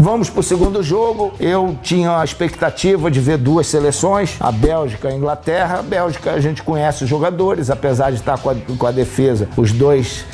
Vamos para o segundo jogo. Eu tinha a expectativa de ver duas seleções, a Bélgica e a Inglaterra. A Bélgica a gente conhece os jogadores, apesar de estar com a, com a defesa, os dois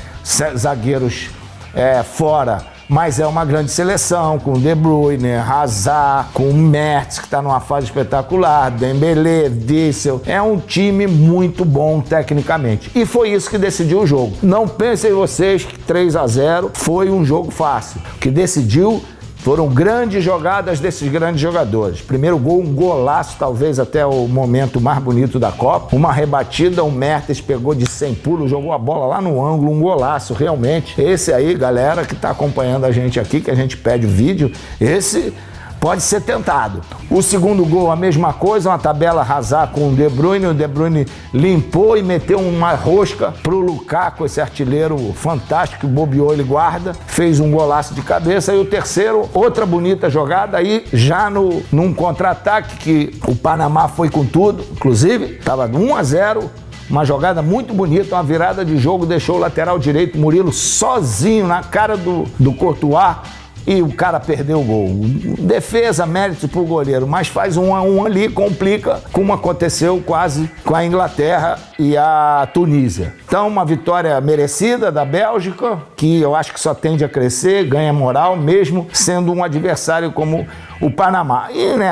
zagueiros é, fora mas é uma grande seleção, com De Bruyne, Hazard, com Mertz, que está numa fase espetacular, Dembélé, Dissel. É um time muito bom tecnicamente. E foi isso que decidiu o jogo. Não pensem vocês que 3 a 0 foi um jogo fácil. O que decidiu foram grandes jogadas desses grandes jogadores. Primeiro gol, um golaço, talvez até o momento mais bonito da Copa. Uma rebatida, o Mertens pegou de 100 pulos, jogou a bola lá no ângulo, um golaço, realmente. Esse aí, galera que está acompanhando a gente aqui, que a gente pede o vídeo, esse pode ser tentado. O segundo gol, a mesma coisa, uma tabela arrasar com o De Bruyne. O De Bruyne limpou e meteu uma rosca pro Lukaku, esse artilheiro fantástico, bobeou, ele guarda. Fez um golaço de cabeça. E o terceiro, outra bonita jogada aí, já no, num contra-ataque que o Panamá foi com tudo. Inclusive, estava 1 a 0 uma jogada muito bonita, uma virada de jogo, deixou o lateral direito Murilo sozinho na cara do, do Courtois e o cara perdeu o gol. Defesa, mérito pro goleiro, mas faz um a um ali, complica, como aconteceu quase com a Inglaterra e a Tunísia. Então, uma vitória merecida da Bélgica, que eu acho que só tende a crescer, ganha moral, mesmo sendo um adversário como o Panamá. E nessa